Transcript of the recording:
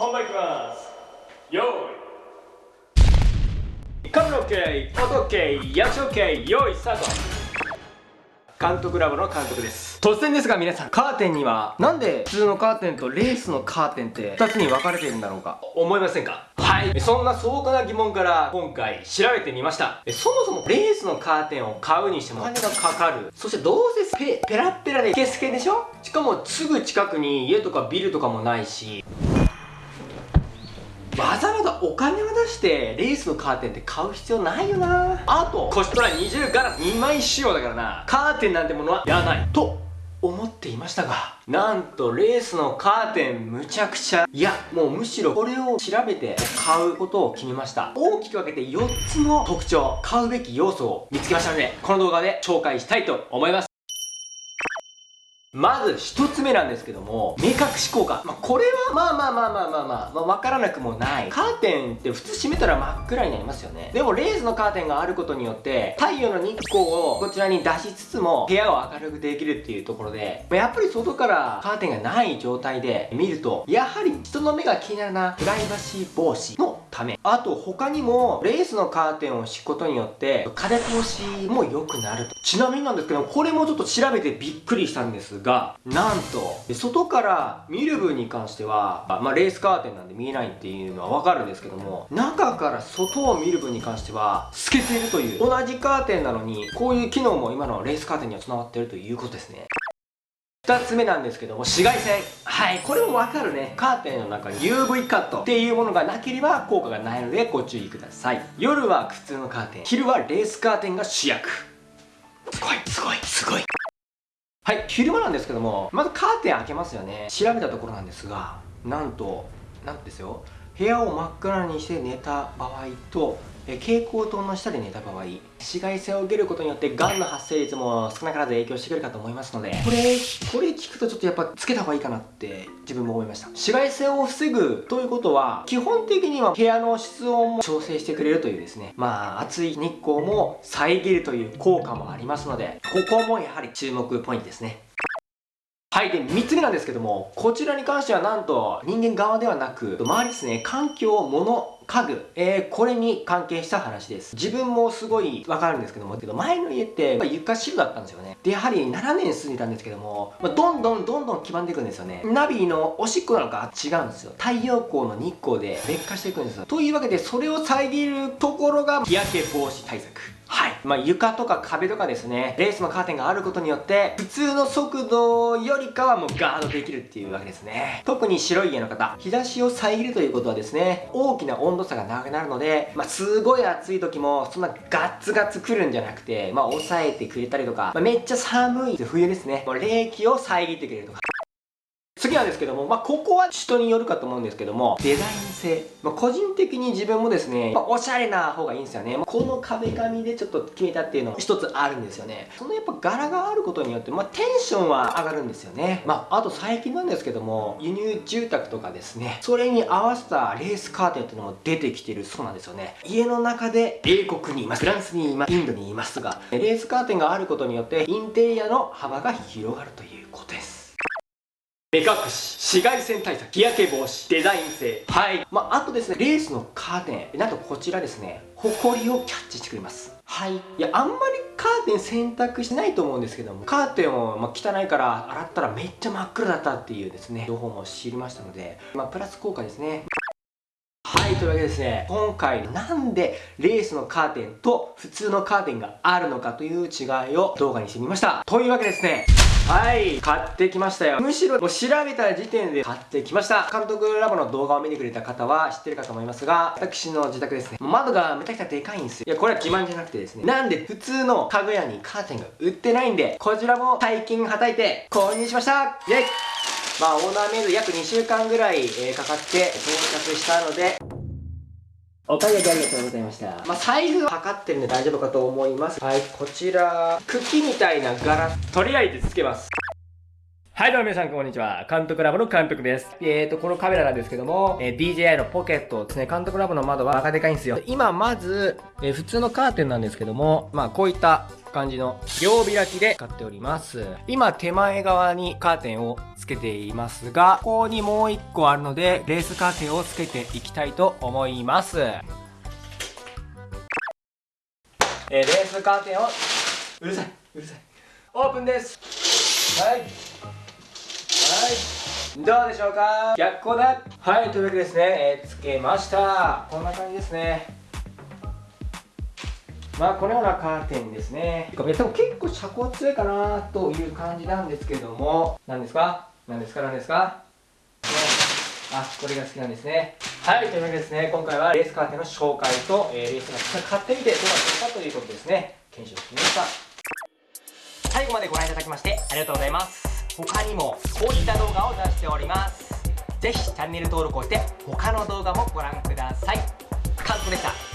本番いきます。よーい。カメラ OK 音 OK 役所 OK 用意スタート。監督ラボの監督です。突然ですが皆さんカーテンにはなんで普通のカーテンとレースのカーテンって2つに分かれているんだろうか？思いませんか？はい。そんな素朴な疑問から今回調べてみました。そもそもレースのカーテンを買うにしてもお金がかかる。そしてどうせペペラッペラでスケスケでしょ？しかもすぐ近くに家とかビルとかもないしわざわざお金を出してレースのカーテンって買う必要ないよな。あとコストラ20ガラス2枚仕様だからな。カーテンなんてものはいらない。と思っていましたがなんとレースのカーテンむちゃくちゃ。いやもうむしろこれを調べて買うことを決めました。大きく分けて4つの特徴買うべき要素を見つけましたのでこの動画で紹介したいと思いますまず一つ目なんですけども、目隠し効果。まあ、これはまあまあまあまあまあまあ、まあ、わからなくもない。カーテンって普通閉めたら真っ暗になりますよね。でもレースのカーテンがあることによって、太陽の日光をこちらに出しつつも、部屋を明るくできるっていうところで、やっぱり外からカーテンがない状態で見ると、やはり人の目が気になるな、プライバシー防止のため。あと他にも、レースのカーテンを敷くことによって、風通しも良くなると。ちなみになんですけど、これもちょっと調べてびっくりしたんですが、なんと、外から見る分に関しては、まあ、レースカーテンなんで見えないっていうのはわかるんですけども、中から外を見る分に関しては、透けているという、同じカーテンなのに、こういう機能も今のレースカーテンには繋がってるということですね。2つ目なんですけども紫外線。はい。これもわかるね。カーテンの中に UV カット。っていうものがなければ効果がないのでご注意ください。夜は普通のカーテン。昼はレースカーテンが主役。すごいすごいすごい。はい昼間なんですけどもまずカーテン開けますよね。調べたところなんですがなんとなんとですよ。部屋を真っ暗にして寝た場合とえ蛍光灯の下で寝た場合紫外線を受けることによってがんの発生率も少なからず影響してくるかと思いますのでこれこれ聞くとちょっとやっぱつけた方がいいかなって自分も思いました紫外線を防ぐということは基本的には部屋の室温も調整してくれるというですねまあ暑い日光も遮るという効果もありますのでここもやはり注目ポイントですねはい。で、3つ目なんですけども、こちらに関してはなんと人間側ではなく、周りですね、環境、物、家具、えー、これに関係した話です。自分もすごいわかるんですけども、けど前の家って床白だったんですよね。で、やはり7年住んでたんですけども、ま、どんどんどんどん黄ばんでいくんですよね。ナビのおしっこなのか違うんですよ。太陽光の日光で劣化していくんですよ。というわけで、それを遮るところが日焼け防止対策。はい。まあ、床とか壁とかですね、レースのカーテンがあることによって、普通の速度よりかはもうガードできるっていうわけですね。特に白い家の方、日差しを遮るということはですね、大きな温度差がなくなるので、まあ、すごい暑い時も、そんなガッツガツ来るんじゃなくて、まあ、抑えてくれたりとか、まあ、めっちゃ寒い冬ですね、もう冷気を遮ってくれるとか。なんですけども、まあ、ここは人によるかと思うんですけども、デザイン性。まあ、個人的に自分もですね、まあ、おしゃれな方がいいんですよね。この壁紙でちょっと決めたっていうのも一つあるんですよね。そのやっぱ柄があることによって、まあ、テンションは上がるんですよね。まあ、あと最近なんですけども、輸入住宅とかですね、それに合わせたレースカーテンっていうのも出てきてるそうなんですよね。家の中で英国にいます、フランスにいます、インドにいますが、レースカーテンがあることによって、インテリアの幅が広がるということです。目隠し、紫外線対策、日焼け防止、デザイン性。はい。まあ、あとですね、レースのカーテン。なんとこちらですね、ホコリをキャッチしてくれます。はい。いや、あんまりカーテン選択してないと思うんですけども、カーテンを、ま汚いから洗ったらめっちゃ真っ黒だったっていうですね、情報も知りましたので、まあ、プラス効果ですね。はい、というわけでですね、今回なんでレースのカーテンと普通のカーテンがあるのかという違いを動画にしてみました。というわけでですね、はい、買ってきましたよ。むしろもう調べた時点で買ってきました。監督ラボの動画を見てくれた方は知ってるかと思いますが、私の自宅ですね、窓がめちゃくちゃでかいんですよ。いや、これは自慢じゃなくてですね、なんで普通の家具屋にカーテンが売ってないんで、こちらも大金はたいて購入しましたイェイまあ、オーダーメイド約2週間ぐらい、えー、かかって到着したので、お買い上げありがとうございました。まあ、サイズは測ってるんで大丈夫かと思います。はい、こちら、茎みたいな柄、とりあえずつけます。はいどうも皆さんこんにちは。監督ラボの監督です。えーと、このカメラなんですけども、えー、DJI のポケットですね、監督ラボの窓はバカでかいんですよ。今まず、えー、普通のカーテンなんですけども、まあこういった感じの両開きで使っております。今手前側にカーテンをつけていますが、ここにもう一個あるので、レースカーテンをつけていきたいと思います。えー、レースカーテンを、うるさい、うるさい。オープンです。はい。はい。どうでしょうか？逆光だ。はいというわけですね、えー、つけました。こんな感じですね。まあこのようなカーテンですね。結構遮光強いかなという感じなんですけども。何ですか？何ですか？何ですか？あこれが好きなんですね。はいというわけですね。今回はレースカーテンの紹介と、えー、レースカーテン買ってみてどうだったのかということですね。検証してみました。最後までご覧いただきましてありがとうございます。他にもこういった動画を出しております。ぜひチャンネル登録をして他の動画もご覧ください。カズでした。